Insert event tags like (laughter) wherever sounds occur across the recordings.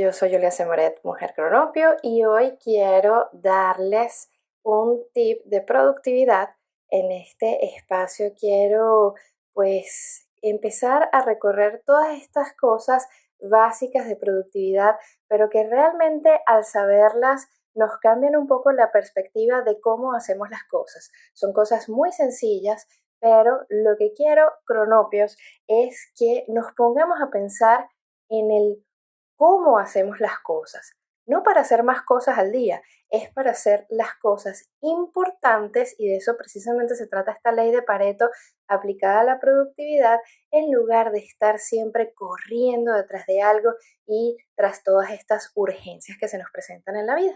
yo soy Julia Semoret, mujer cronopio, y hoy quiero darles un tip de productividad. En este espacio quiero pues empezar a recorrer todas estas cosas básicas de productividad, pero que realmente al saberlas nos cambian un poco la perspectiva de cómo hacemos las cosas. Son cosas muy sencillas, pero lo que quiero, cronopios, es que nos pongamos a pensar en el cómo hacemos las cosas. No para hacer más cosas al día, es para hacer las cosas importantes y de eso precisamente se trata esta ley de Pareto aplicada a la productividad en lugar de estar siempre corriendo detrás de algo y tras todas estas urgencias que se nos presentan en la vida.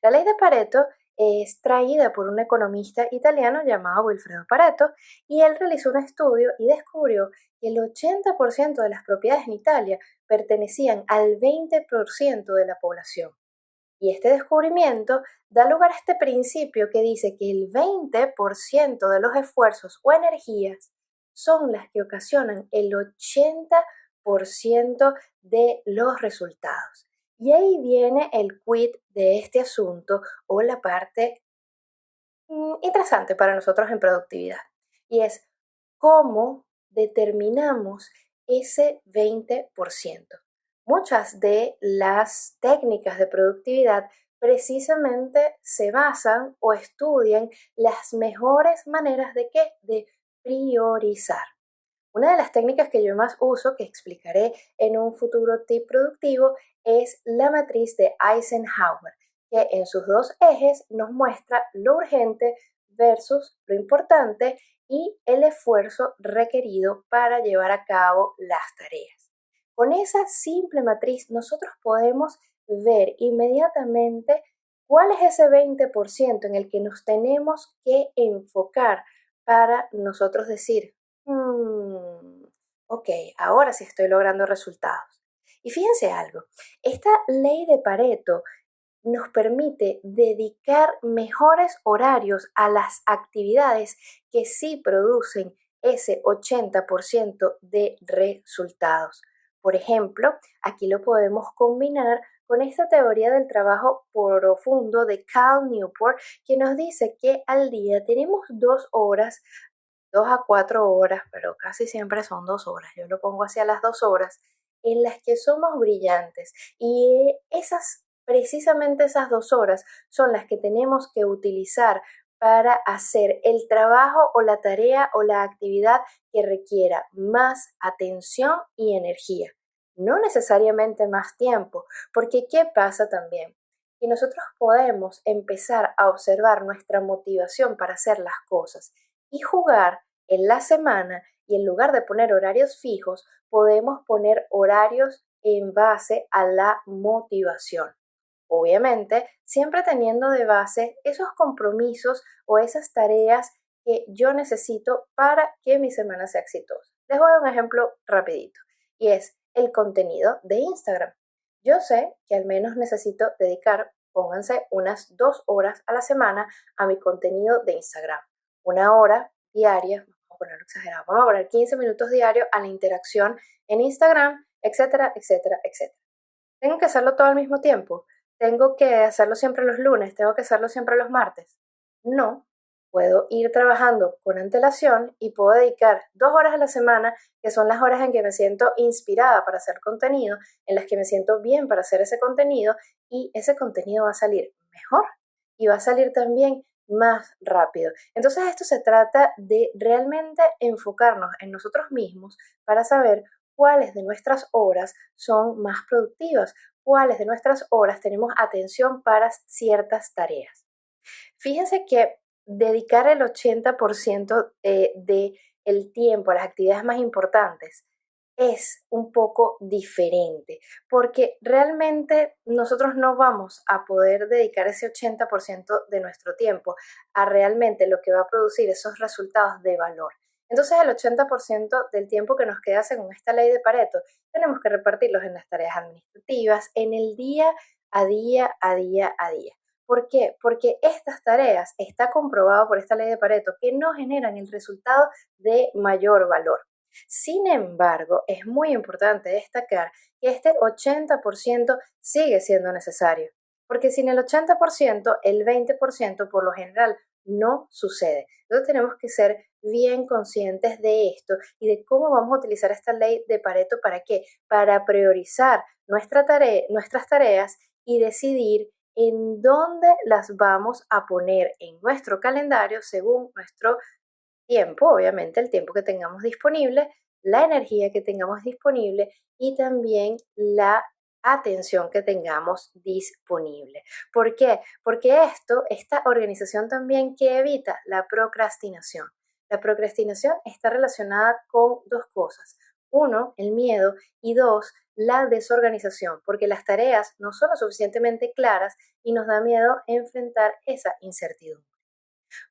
La ley de Pareto es traída por un economista italiano llamado Wilfredo Pareto y él realizó un estudio y descubrió que el 80% de las propiedades en Italia pertenecían al 20% de la población. Y este descubrimiento da lugar a este principio que dice que el 20% de los esfuerzos o energías son las que ocasionan el 80% de los resultados. Y ahí viene el quid de este asunto o la parte mm, interesante para nosotros en productividad. Y es cómo determinamos ese 20%. Muchas de las técnicas de productividad precisamente se basan o estudian las mejores maneras de qué? De priorizar. Una de las técnicas que yo más uso, que explicaré en un futuro tip productivo, es la matriz de Eisenhower, que en sus dos ejes nos muestra lo urgente versus lo importante y el esfuerzo requerido para llevar a cabo las tareas. Con esa simple matriz nosotros podemos ver inmediatamente cuál es ese 20% en el que nos tenemos que enfocar para nosotros decir, Mm, ok, ahora sí estoy logrando resultados. Y fíjense algo, esta ley de Pareto nos permite dedicar mejores horarios a las actividades que sí producen ese 80% de resultados. Por ejemplo, aquí lo podemos combinar con esta teoría del trabajo profundo de Cal Newport, que nos dice que al día tenemos dos horas dos a cuatro horas, pero casi siempre son dos horas, yo lo pongo hacia las dos horas, en las que somos brillantes. Y esas, precisamente esas dos horas son las que tenemos que utilizar para hacer el trabajo o la tarea o la actividad que requiera más atención y energía. No necesariamente más tiempo, porque ¿qué pasa también? Que nosotros podemos empezar a observar nuestra motivación para hacer las cosas y jugar en la semana y en lugar de poner horarios fijos, podemos poner horarios en base a la motivación. Obviamente, siempre teniendo de base esos compromisos o esas tareas que yo necesito para que mi semana sea exitosa. Les voy a dar un ejemplo rapidito y es el contenido de Instagram. Yo sé que al menos necesito dedicar, pónganse, unas dos horas a la semana a mi contenido de Instagram. Una hora diaria, ponerlo exagerado, vamos a poner 15 minutos diarios a la interacción en Instagram, etcétera, etcétera, etcétera. ¿Tengo que hacerlo todo al mismo tiempo? ¿Tengo que hacerlo siempre los lunes? ¿Tengo que hacerlo siempre los martes? No, puedo ir trabajando con antelación y puedo dedicar dos horas a la semana, que son las horas en que me siento inspirada para hacer contenido, en las que me siento bien para hacer ese contenido y ese contenido va a salir mejor y va a salir también más rápido. Entonces esto se trata de realmente enfocarnos en nosotros mismos para saber cuáles de nuestras horas son más productivas, cuáles de nuestras horas tenemos atención para ciertas tareas. Fíjense que dedicar el 80% eh, de tiempo a las actividades más importantes es un poco diferente, porque realmente nosotros no vamos a poder dedicar ese 80% de nuestro tiempo a realmente lo que va a producir esos resultados de valor. Entonces el 80% del tiempo que nos queda según esta ley de Pareto tenemos que repartirlos en las tareas administrativas, en el día a día, a día, a día. ¿Por qué? Porque estas tareas está comprobado por esta ley de Pareto que no generan el resultado de mayor valor. Sin embargo, es muy importante destacar que este 80% sigue siendo necesario, porque sin el 80%, el 20% por lo general no sucede. Entonces tenemos que ser bien conscientes de esto y de cómo vamos a utilizar esta ley de Pareto para qué? Para priorizar nuestra nuestras tareas y decidir en dónde las vamos a poner en nuestro calendario según nuestro tiempo, obviamente el tiempo que tengamos disponible, la energía que tengamos disponible y también la atención que tengamos disponible. ¿Por qué? Porque esto, esta organización también que evita la procrastinación. La procrastinación está relacionada con dos cosas. Uno, el miedo y dos, la desorganización, porque las tareas no son lo suficientemente claras y nos da miedo enfrentar esa incertidumbre.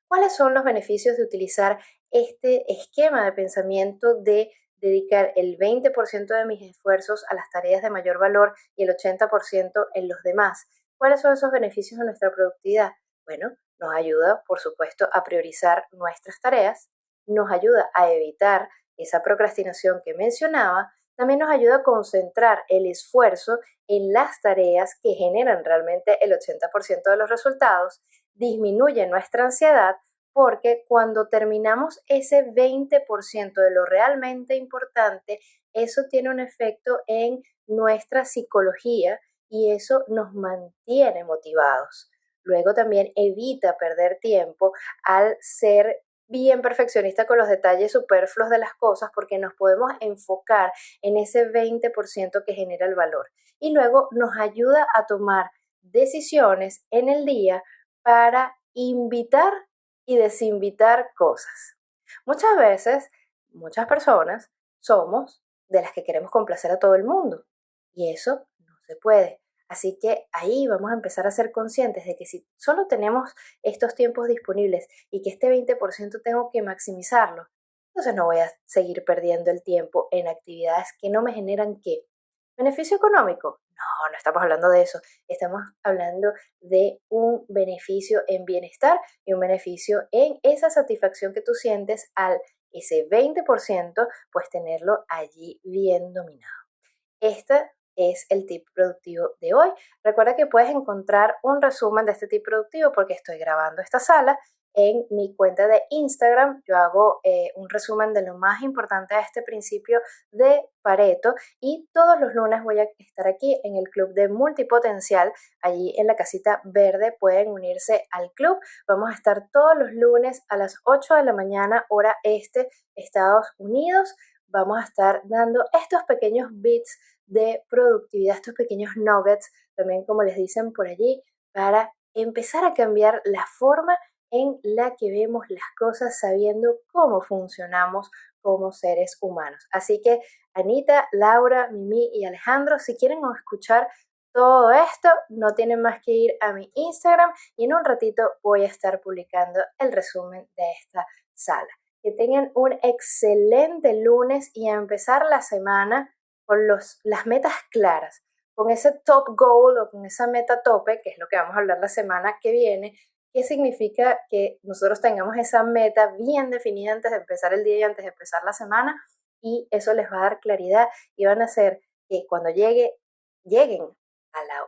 ¿Cuáles son los beneficios de utilizar este esquema de pensamiento de dedicar el 20% de mis esfuerzos a las tareas de mayor valor y el 80% en los demás? ¿Cuáles son esos beneficios de nuestra productividad? Bueno, nos ayuda, por supuesto, a priorizar nuestras tareas, nos ayuda a evitar esa procrastinación que mencionaba, también nos ayuda a concentrar el esfuerzo en las tareas que generan realmente el 80% de los resultados, disminuye nuestra ansiedad porque cuando terminamos ese 20% de lo realmente importante, eso tiene un efecto en nuestra psicología y eso nos mantiene motivados. Luego también evita perder tiempo al ser bien perfeccionista con los detalles superfluos de las cosas porque nos podemos enfocar en ese 20% que genera el valor. Y luego nos ayuda a tomar decisiones en el día para invitar y desinvitar cosas. Muchas veces, muchas personas somos de las que queremos complacer a todo el mundo y eso no se puede. Así que ahí vamos a empezar a ser conscientes de que si solo tenemos estos tiempos disponibles y que este 20% tengo que maximizarlo, entonces no voy a seguir perdiendo el tiempo en actividades que no me generan qué. ¿Beneficio económico? No, no estamos hablando de eso. Estamos hablando de un beneficio en bienestar y un beneficio en esa satisfacción que tú sientes al ese 20%, pues tenerlo allí bien dominado. Esta es el tip productivo de hoy. Recuerda que puedes encontrar un resumen de este tip productivo porque estoy grabando esta sala en mi cuenta de Instagram. Yo hago eh, un resumen de lo más importante de este principio de Pareto y todos los lunes voy a estar aquí en el club de multipotencial. Allí en la casita verde pueden unirse al club. Vamos a estar todos los lunes a las 8 de la mañana hora este Estados Unidos. Vamos a estar dando estos pequeños bits de productividad, estos pequeños nuggets, también como les dicen por allí, para empezar a cambiar la forma en la que vemos las cosas sabiendo cómo funcionamos como seres humanos. Así que Anita, Laura, Mimi y Alejandro, si quieren escuchar todo esto, no tienen más que ir a mi Instagram y en un ratito voy a estar publicando el resumen de esta sala. Que tengan un excelente lunes y a empezar la semana con los, las metas claras, con ese top goal o con esa meta tope, que es lo que vamos a hablar la semana que viene, ¿qué significa que nosotros tengamos esa meta bien definida antes de empezar el día y antes de empezar la semana? Y eso les va a dar claridad y van a hacer que cuando llegue, lleguen a la,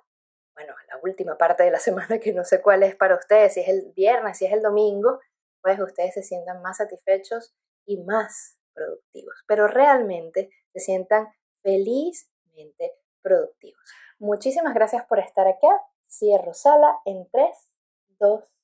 bueno, a la última parte de la (laughs) semana, que no sé cuál es para ustedes, si es el viernes, si es el domingo, pues ustedes se sientan más satisfechos y más productivos, pero realmente se sientan felizmente productivos. Muchísimas gracias por estar acá. Cierro sala en 3, 2,